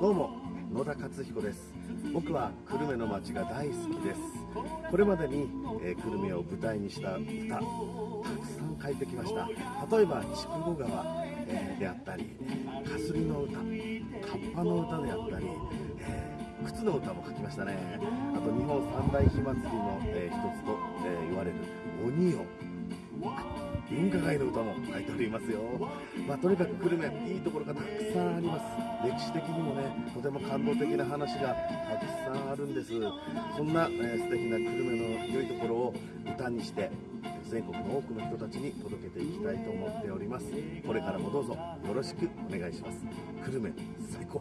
どうも野田克彦です。僕は久留米の街が大好きです。これまでに、えー、久留米を舞台にした歌たくさん書いてきました。例えば筑後川、えー、であったりかすりの歌カッパの歌であったり、えー、靴の歌も書きましたね。あと日本三大火祭りの、えー、一つと、え、言われる鬼を文化街の歌も書いておりますよ、まあ、とにかく久留米いいところがたくさんあります。歴史的にもねとても感動的な話がたくさんあるんです。そんな、えー、素敵な久留米の良いところを歌にして全国の多くの人たちに届けていきたいと思っております。これからもどうぞよろしくお願いします。久留米最高。